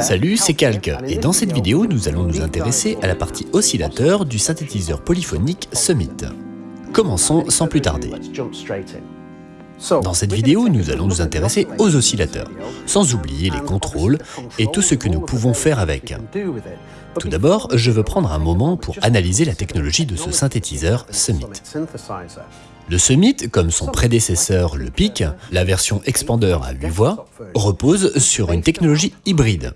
Salut, c'est Calque, et dans cette vidéo, nous allons nous intéresser à la partie oscillateur du synthétiseur polyphonique Summit. Commençons sans plus tarder. Dans cette vidéo, nous allons nous intéresser aux oscillateurs, sans oublier les contrôles et tout ce que nous pouvons faire avec. Tout d'abord, je veux prendre un moment pour analyser la technologie de ce synthétiseur Summit. Le Summit, comme son prédécesseur le PIC, la version Expander à 8 voix, repose sur une technologie hybride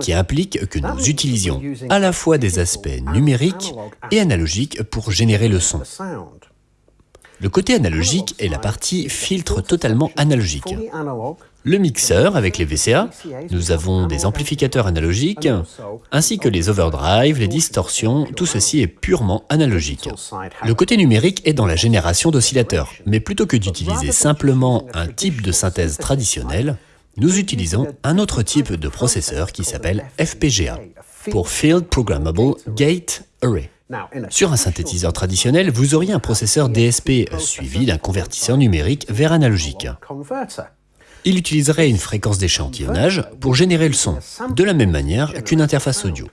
qui implique que nous utilisions à la fois des aspects numériques et analogiques pour générer le son. Le côté analogique est la partie filtre totalement analogique. Le mixeur avec les VCA, nous avons des amplificateurs analogiques, ainsi que les overdrive, les distorsions, tout ceci est purement analogique. Le côté numérique est dans la génération d'oscillateurs, mais plutôt que d'utiliser simplement un type de synthèse traditionnel, nous utilisons un autre type de processeur qui s'appelle FPGA, pour Field Programmable Gate Array. Sur un synthétiseur traditionnel, vous auriez un processeur DSP suivi d'un convertisseur numérique vers analogique. Il utiliserait une fréquence d'échantillonnage pour générer le son, de la même manière qu'une interface audio.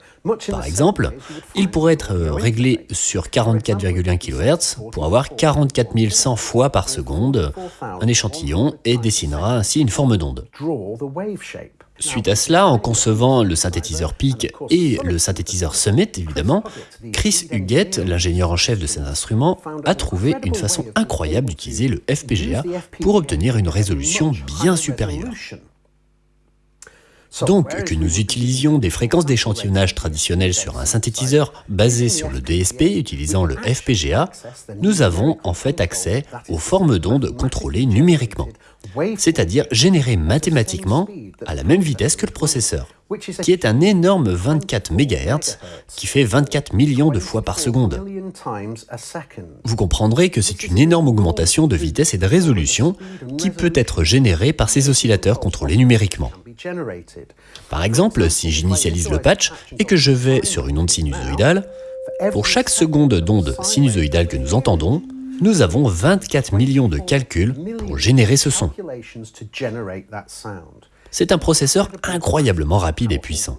Par exemple, il pourrait être euh, réglé sur 44,1 kHz pour avoir 44 100 fois par seconde un échantillon et dessinera ainsi une forme d'onde. Suite à cela, en concevant le synthétiseur PIC et le synthétiseur Summit, évidemment, Chris Huguette, l'ingénieur en chef de cet instrument, a trouvé une façon incroyable d'utiliser le FPGA pour obtenir une résolution bien supérieure. Donc, que nous utilisions des fréquences d'échantillonnage traditionnelles sur un synthétiseur basé sur le DSP utilisant le FPGA, nous avons en fait accès aux formes d'ondes contrôlées numériquement, c'est-à-dire générées mathématiquement à la même vitesse que le processeur, qui est un énorme 24 MHz qui fait 24 millions de fois par seconde. Vous comprendrez que c'est une énorme augmentation de vitesse et de résolution qui peut être générée par ces oscillateurs contrôlés numériquement. Par exemple, si j'initialise le patch et que je vais sur une onde sinusoïdale, pour chaque seconde d'onde sinusoïdale que nous entendons, nous avons 24 millions de calculs pour générer ce son. C'est un processeur incroyablement rapide et puissant.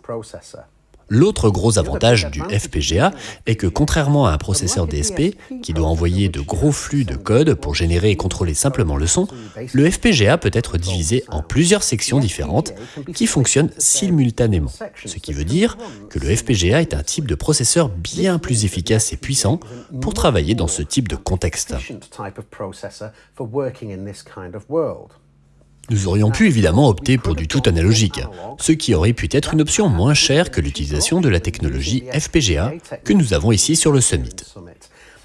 L'autre gros avantage du FPGA est que contrairement à un processeur DSP, qui doit envoyer de gros flux de code pour générer et contrôler simplement le son, le FPGA peut être divisé en plusieurs sections différentes qui fonctionnent simultanément. Ce qui veut dire que le FPGA est un type de processeur bien plus efficace et puissant pour travailler dans ce type de contexte. Nous aurions pu évidemment opter pour du tout analogique, ce qui aurait pu être une option moins chère que l'utilisation de la technologie FPGA que nous avons ici sur le Summit.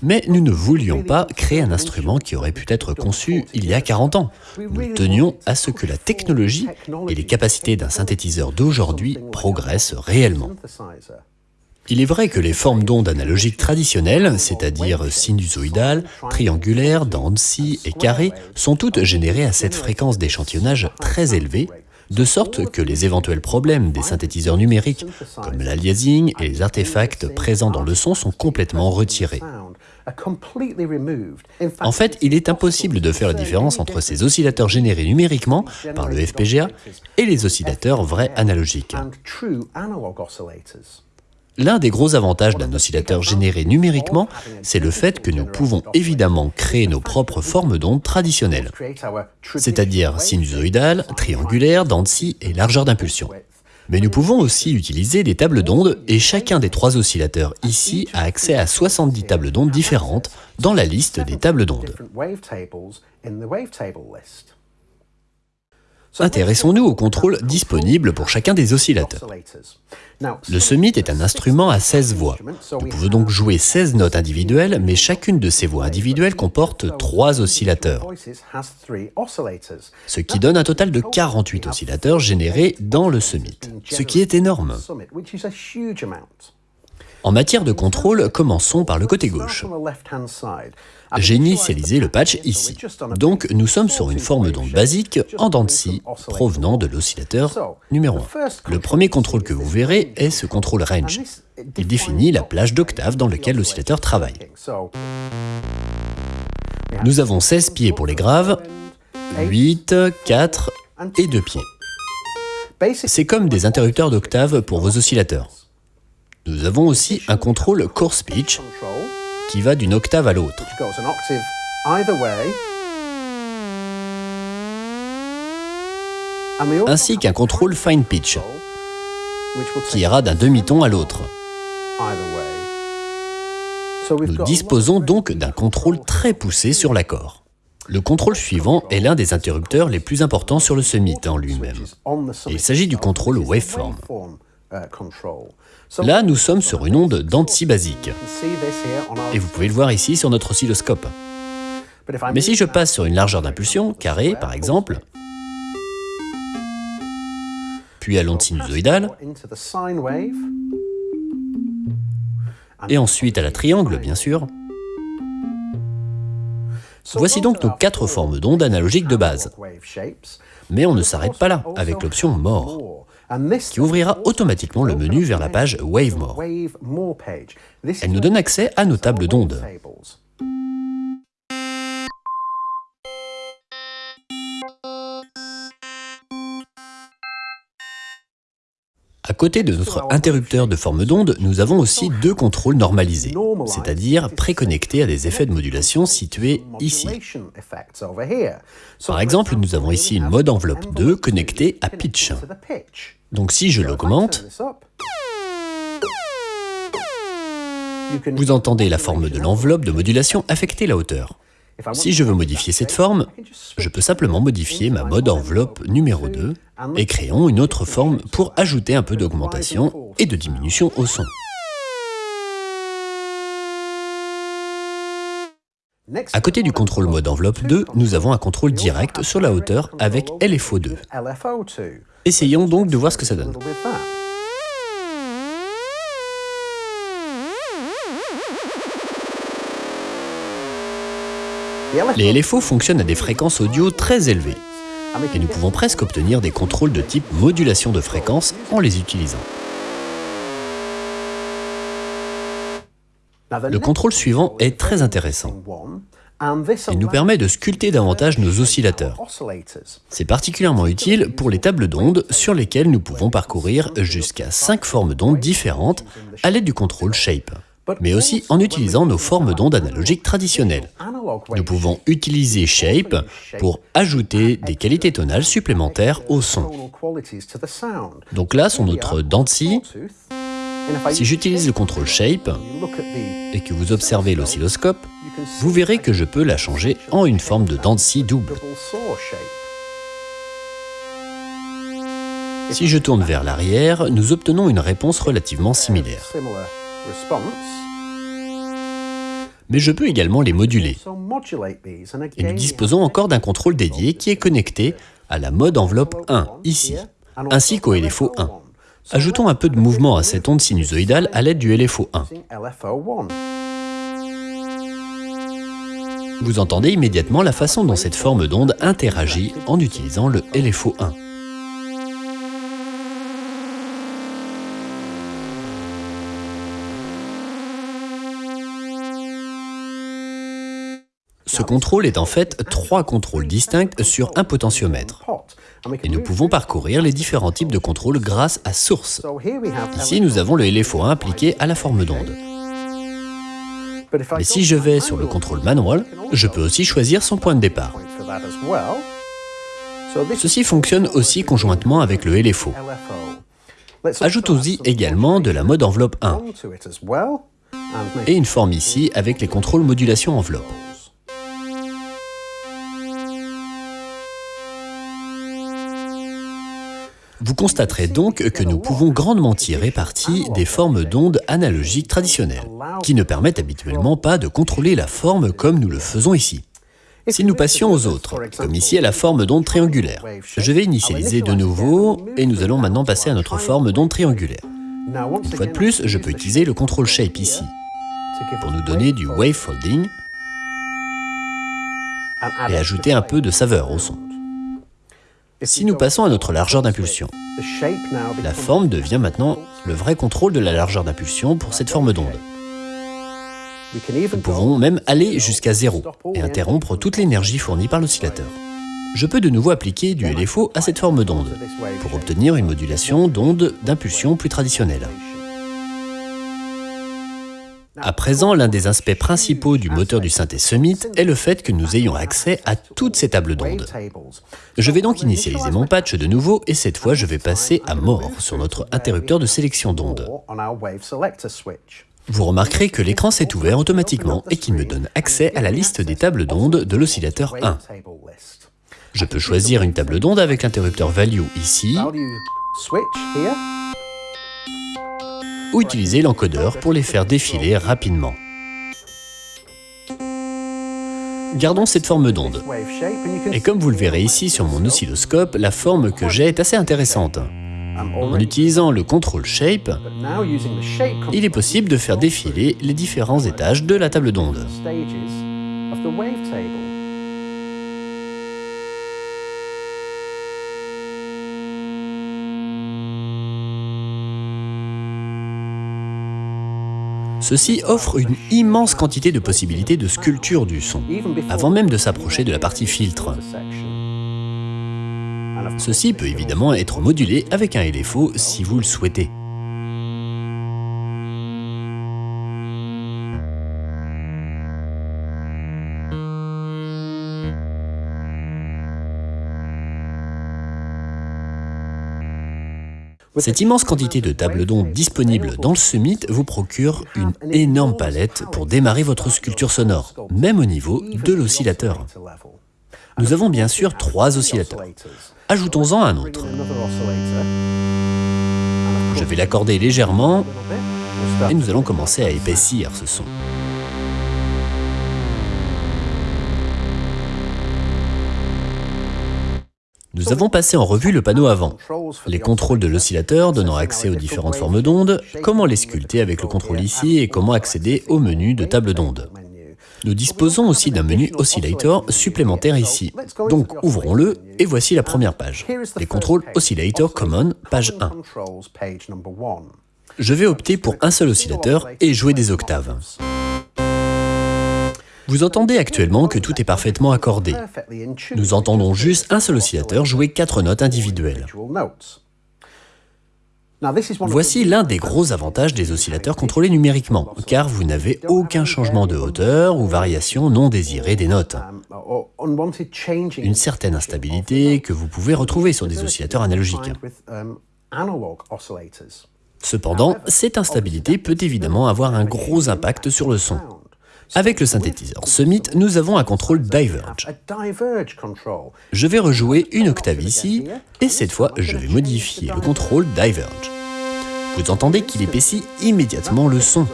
Mais nous ne voulions pas créer un instrument qui aurait pu être conçu il y a 40 ans. Nous tenions à ce que la technologie et les capacités d'un synthétiseur d'aujourd'hui progressent réellement. Il est vrai que les formes d'ondes analogiques traditionnelles, c'est-à-dire sinusoïdales, triangulaires, dents et carrées, sont toutes générées à cette fréquence d'échantillonnage très élevée, de sorte que les éventuels problèmes des synthétiseurs numériques, comme l'aliasing et les artefacts présents dans le son, sont complètement retirés. En fait, il est impossible de faire la différence entre ces oscillateurs générés numériquement par le FPGA et les oscillateurs vrais analogiques. L'un des gros avantages d'un oscillateur généré numériquement, c'est le fait que nous pouvons évidemment créer nos propres formes d'ondes traditionnelles, c'est-à-dire sinusoïdales, triangulaires, dents de et largeur d'impulsion. Mais nous pouvons aussi utiliser des tables d'ondes et chacun des trois oscillateurs ici a accès à 70 tables d'ondes différentes dans la liste des tables d'ondes. Intéressons-nous au contrôle disponible pour chacun des oscillateurs. Le Summit est un instrument à 16 voix. Nous pouvons donc jouer 16 notes individuelles, mais chacune de ces voix individuelles comporte 3 oscillateurs, ce qui donne un total de 48 oscillateurs générés dans le Summit, ce qui est énorme. En matière de contrôle, commençons par le côté gauche. J'ai initialisé le patch ici. Donc nous sommes sur une forme d'onde basique en dents de scie provenant de l'oscillateur numéro 1. Le premier contrôle que vous verrez est ce contrôle range. Il définit la plage d'octave dans laquelle l'oscillateur travaille. Nous avons 16 pieds pour les graves, 8, 4 et 2 pieds. C'est comme des interrupteurs d'octave pour vos oscillateurs. Nous avons aussi un contrôle coarse pitch qui va d'une octave à l'autre. Ainsi qu'un contrôle fine pitch qui ira d'un demi-ton à l'autre. Nous disposons donc d'un contrôle très poussé sur l'accord. Le contrôle suivant est l'un des interrupteurs les plus importants sur le Summit en lui-même. Il s'agit du contrôle waveform. Là, nous sommes sur une onde d'Anti basique. Et vous pouvez le voir ici sur notre oscilloscope. Mais si je passe sur une largeur d'impulsion, carrée par exemple, puis à l'onde sinusoïdale, et ensuite à la triangle, bien sûr. Voici donc nos quatre formes d'ondes analogiques de base. Mais on ne s'arrête pas là, avec l'option More, qui ouvrira automatiquement le menu vers la page Wave More. Elle nous donne accès à nos tables d'ondes. À côté de notre interrupteur de forme d'onde, nous avons aussi deux contrôles normalisés, c'est-à-dire préconnectés à des effets de modulation situés ici. Par exemple, nous avons ici une mode enveloppe 2 connectée à pitch. Donc si je l'augmente, vous entendez la forme de l'enveloppe de modulation affecter la hauteur. Si je veux modifier cette forme, je peux simplement modifier ma mode enveloppe numéro 2 et créons une autre forme pour ajouter un peu d'augmentation et de diminution au son. À côté du contrôle mode enveloppe 2, nous avons un contrôle direct sur la hauteur avec LFO2. Essayons donc de voir ce que ça donne. Les LFO fonctionnent à des fréquences audio très élevées, et nous pouvons presque obtenir des contrôles de type modulation de fréquence en les utilisant. Le contrôle suivant est très intéressant. Il nous permet de sculpter davantage nos oscillateurs. C'est particulièrement utile pour les tables d'ondes sur lesquelles nous pouvons parcourir jusqu'à 5 formes d'ondes différentes à l'aide du contrôle Shape mais aussi en utilisant nos formes d'ondes analogiques traditionnelles. Nous pouvons utiliser Shape pour ajouter des qualités tonales supplémentaires au son. Donc là sont notre dents Si j'utilise le contrôle Shape et que vous observez l'oscilloscope, vous verrez que je peux la changer en une forme de dents double. Si je tourne vers l'arrière, nous obtenons une réponse relativement similaire mais je peux également les moduler. Et nous disposons encore d'un contrôle dédié qui est connecté à la mode enveloppe 1, ici, ainsi qu'au LFO 1. Ajoutons un peu de mouvement à cette onde sinusoïdale à l'aide du LFO 1. Vous entendez immédiatement la façon dont cette forme d'onde interagit en utilisant le LFO 1. Ce contrôle est en fait trois contrôles distincts sur un potentiomètre. Et nous pouvons parcourir les différents types de contrôles grâce à Source. Ici, nous avons le LFO1 appliqué à la forme d'onde. Mais si je vais sur le contrôle manual, je peux aussi choisir son point de départ. Ceci fonctionne aussi conjointement avec le LFO. Ajoutons-y également de la mode enveloppe 1 et une forme ici avec les contrôles modulation enveloppe. Vous constaterez donc que nous pouvons grandement tirer parti des formes d'ondes analogiques traditionnelles, qui ne permettent habituellement pas de contrôler la forme comme nous le faisons ici. Si nous passions aux autres, comme ici à la forme d'onde triangulaire, je vais initialiser de nouveau et nous allons maintenant passer à notre forme d'onde triangulaire. Une fois de plus, je peux utiliser le contrôle shape ici, pour nous donner du wave folding et ajouter un peu de saveur au son. Si nous passons à notre largeur d'impulsion, la forme devient maintenant le vrai contrôle de la largeur d'impulsion pour cette forme d'onde. Nous pouvons même aller jusqu'à zéro et interrompre toute l'énergie fournie par l'oscillateur. Je peux de nouveau appliquer du LFO à cette forme d'onde, pour obtenir une modulation d'onde d'impulsion plus traditionnelle. À présent, l'un des aspects principaux du moteur du synthé Summit est le fait que nous ayons accès à toutes ces tables d'ondes. Je vais donc initialiser mon patch de nouveau et cette fois je vais passer à mort sur notre interrupteur de sélection d'ondes. Vous remarquerez que l'écran s'est ouvert automatiquement et qu'il me donne accès à la liste des tables d'ondes de l'oscillateur 1. Je peux choisir une table d'onde avec l'interrupteur value ici, ou utiliser l'encodeur pour les faire défiler rapidement. Gardons cette forme d'onde. Et comme vous le verrez ici sur mon oscilloscope, la forme que j'ai est assez intéressante. En utilisant le control shape, il est possible de faire défiler les différents étages de la table d'onde. Ceci offre une immense quantité de possibilités de sculpture du son, avant même de s'approcher de la partie filtre. Ceci peut évidemment être modulé avec un LFO si vous le souhaitez. Cette immense quantité de tables d'ondes disponibles dans le Summit vous procure une énorme palette pour démarrer votre sculpture sonore, même au niveau de l'oscillateur. Nous avons bien sûr trois oscillateurs. Ajoutons-en un autre. Je vais l'accorder légèrement et nous allons commencer à épaissir ce son. Nous avons passé en revue le panneau avant, les contrôles de l'oscillateur donnant accès aux différentes formes d'ondes, comment les sculpter avec le contrôle ici et comment accéder au menu de table d'onde. Nous disposons aussi d'un menu Oscillator supplémentaire ici. Donc ouvrons-le et voici la première page. Les contrôles Oscillator Common, page 1. Je vais opter pour un seul oscillateur et jouer des octaves. Vous entendez actuellement que tout est parfaitement accordé. Nous entendons juste un seul oscillateur jouer quatre notes individuelles. Voici l'un des gros avantages des oscillateurs contrôlés numériquement, car vous n'avez aucun changement de hauteur ou variation non désirée des notes. Une certaine instabilité que vous pouvez retrouver sur des oscillateurs analogiques. Cependant, cette instabilité peut évidemment avoir un gros impact sur le son. Avec le synthétiseur Summit, nous avons un contrôle Diverge. Je vais rejouer une octave ici, et cette fois, je vais modifier le contrôle Diverge. Vous entendez qu'il épaissit immédiatement le son.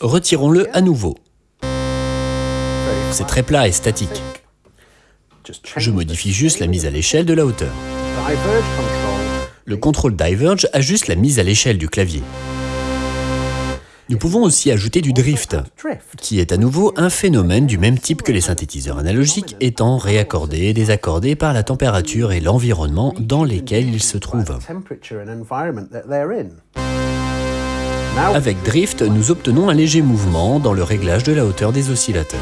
Retirons-le à nouveau. C'est très plat et statique. Je modifie juste la mise à l'échelle de la hauteur. Le contrôle Diverge ajuste la mise à l'échelle du clavier. Nous pouvons aussi ajouter du drift, qui est à nouveau un phénomène du même type que les synthétiseurs analogiques étant réaccordés et désaccordés par la température et l'environnement dans lesquels ils se trouvent. Avec drift, nous obtenons un léger mouvement dans le réglage de la hauteur des oscillateurs.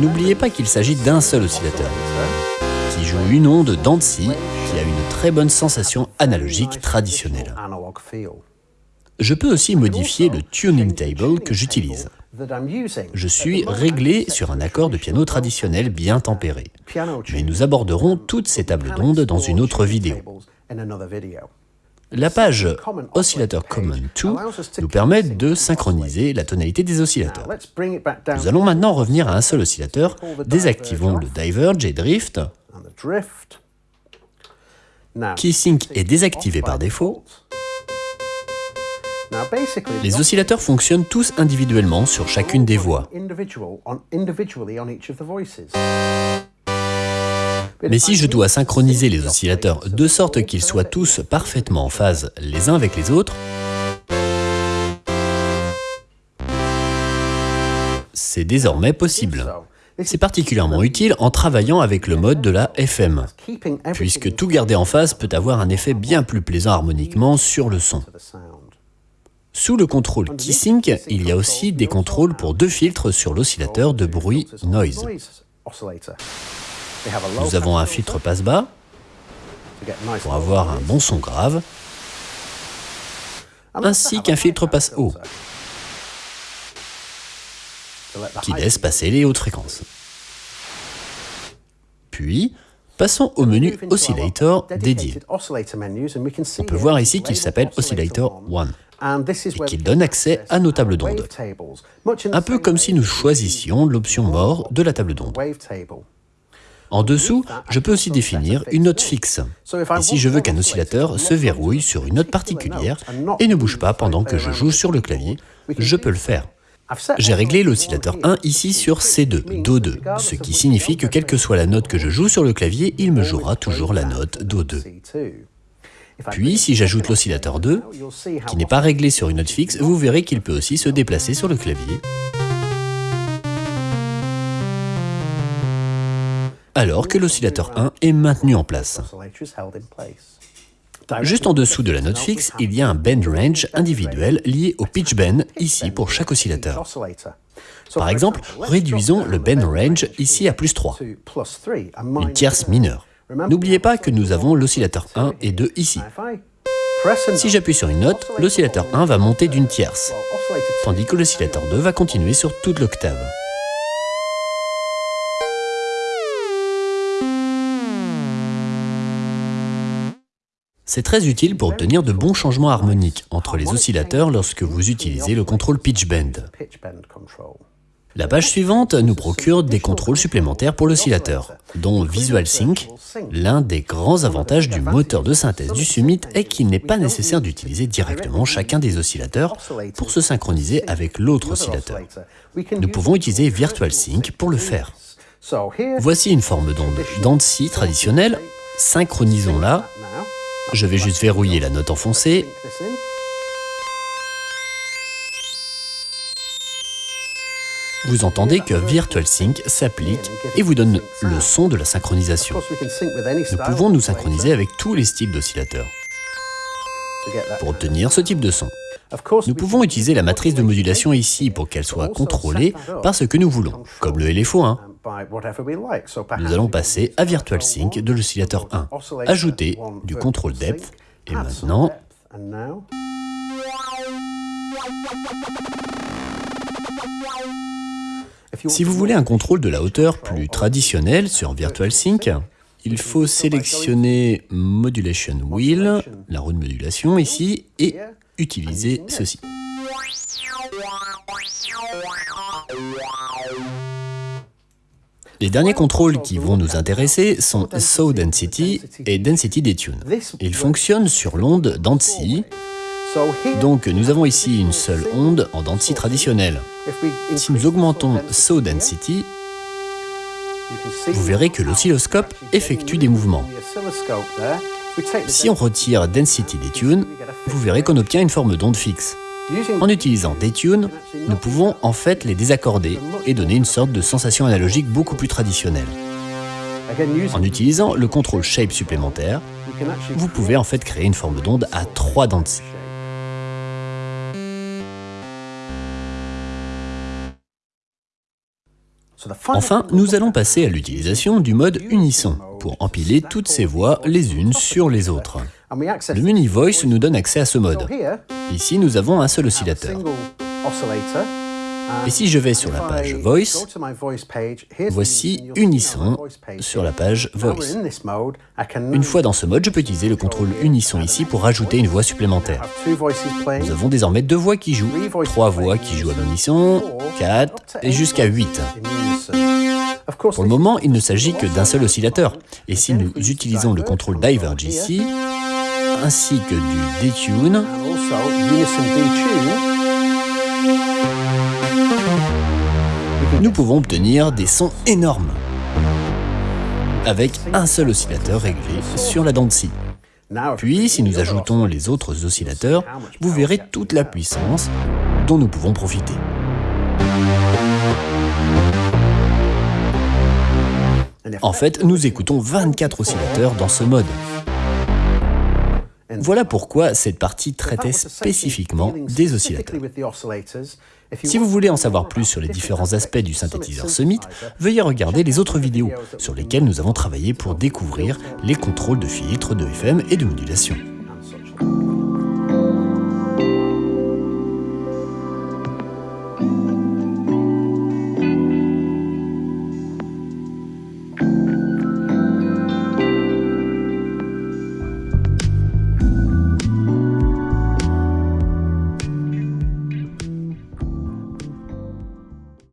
N'oubliez pas qu'il s'agit d'un seul oscillateur, qui joue une onde d'Annecy qui a une très bonne sensation analogique traditionnelle. Je peux aussi modifier le tuning table que j'utilise. Je suis réglé sur un accord de piano traditionnel bien tempéré, mais nous aborderons toutes ces tables d'ondes dans une autre vidéo. La page Oscillator Common 2 nous permet de synchroniser la tonalité des oscillateurs. Nous allons maintenant revenir à un seul oscillateur, désactivons le Diverge et Drift, Key-Sync est désactivé par défaut. Les oscillateurs fonctionnent tous individuellement sur chacune des voix. Mais si je dois synchroniser les oscillateurs de sorte qu'ils soient tous parfaitement en phase les uns avec les autres, c'est désormais possible. C'est particulièrement utile en travaillant avec le mode de la FM, puisque tout garder en phase peut avoir un effet bien plus plaisant harmoniquement sur le son. Sous le contrôle Key-Sync, il y a aussi des contrôles pour deux filtres sur l'oscillateur de bruit noise. Nous avons un filtre passe-bas pour avoir un bon son grave, ainsi qu'un filtre passe-haut qui laisse passer les hautes fréquences. Puis, passons au menu Oscillator dédié. On peut voir ici qu'il s'appelle Oscillator 1 et qu'il donne accès à nos tables d'ondes, un peu comme si nous choisissions l'option mort de la table d'onde. En dessous, je peux aussi définir une note fixe. Et si je veux qu'un oscillateur se verrouille sur une note particulière et ne bouge pas pendant que je joue sur le clavier, je peux le faire. J'ai réglé l'oscillateur 1 ici sur C2, Do2, ce qui signifie que quelle que soit la note que je joue sur le clavier, il me jouera toujours la note Do2. Puis, si j'ajoute l'oscillateur 2, qui n'est pas réglé sur une note fixe, vous verrez qu'il peut aussi se déplacer sur le clavier. alors que l'oscillateur 1 est maintenu en place. Juste en dessous de la note fixe, il y a un bend range individuel lié au pitch bend ici pour chaque oscillateur. Par exemple, réduisons le bend range ici à plus 3, une tierce mineure. N'oubliez pas que nous avons l'oscillateur 1 et 2 ici. Si j'appuie sur une note, l'oscillateur 1 va monter d'une tierce, tandis que l'oscillateur 2 va continuer sur toute l'octave. C'est très utile pour obtenir de bons changements harmoniques entre les oscillateurs lorsque vous utilisez le contrôle pitch bend. La page suivante nous procure des contrôles supplémentaires pour l'oscillateur, dont Visual Sync. L'un des grands avantages du moteur de synthèse du Summit est qu'il n'est pas nécessaire d'utiliser directement chacun des oscillateurs pour se synchroniser avec l'autre oscillateur. Nous pouvons utiliser Virtual Sync pour le faire. Voici une forme d'onde d'Ansi traditionnelle, synchronisons-la je vais juste verrouiller la note enfoncée. Vous entendez que Virtual Sync s'applique et vous donne le son de la synchronisation. Nous pouvons nous synchroniser avec tous les styles d'oscillateurs pour obtenir ce type de son. Nous pouvons utiliser la matrice de modulation ici pour qu'elle soit contrôlée par ce que nous voulons, comme le LFO1. Nous allons passer à Virtual Sync de l'oscillateur 1, ajouter du contrôle depth, et maintenant... Si vous voulez un contrôle de la hauteur plus traditionnel sur Virtual Sync, il faut sélectionner Modulation Wheel, la roue de modulation ici, et utiliser ceci. Les derniers contrôles qui vont nous intéresser sont Saw Density et Density Detune. Ils fonctionnent sur l'onde d'Ansi, donc nous avons ici une seule onde en Dancy traditionnelle. Si nous augmentons Saw Density, vous verrez que l'oscilloscope effectue des mouvements. Si on retire Density Detune, vous verrez qu'on obtient une forme d'onde fixe. En utilisant Detune, nous pouvons en fait les désaccorder et donner une sorte de sensation analogique beaucoup plus traditionnelle. En utilisant le contrôle Shape supplémentaire, vous pouvez en fait créer une forme d'onde à trois dents de scie. Enfin, nous allons passer à l'utilisation du mode unisson pour empiler toutes ces voix les unes sur les autres. Le menu Voice nous donne accès à ce mode. Ici, nous avons un seul oscillateur. Et si je vais sur la page Voice, voici Unisson sur la page Voice. Une fois dans ce mode, je peux utiliser le contrôle Unisson ici pour rajouter une voix supplémentaire. Nous avons désormais deux voix qui jouent, trois voix qui jouent à l'unisson, quatre et jusqu'à huit. Pour le moment, il ne s'agit que d'un seul oscillateur. Et si nous utilisons le contrôle Diverge ici, ainsi que du Detune, nous pouvons obtenir des sons énormes avec un seul oscillateur réglé sur la dent de scie. Puis, si nous ajoutons les autres oscillateurs, vous verrez toute la puissance dont nous pouvons profiter. En fait, nous écoutons 24 oscillateurs dans ce mode. Voilà pourquoi cette partie traitait spécifiquement des oscillateurs. Si vous voulez en savoir plus sur les différents aspects du synthétiseur Summit, veuillez regarder les autres vidéos sur lesquelles nous avons travaillé pour découvrir les contrôles de filtres, de FM et de modulation.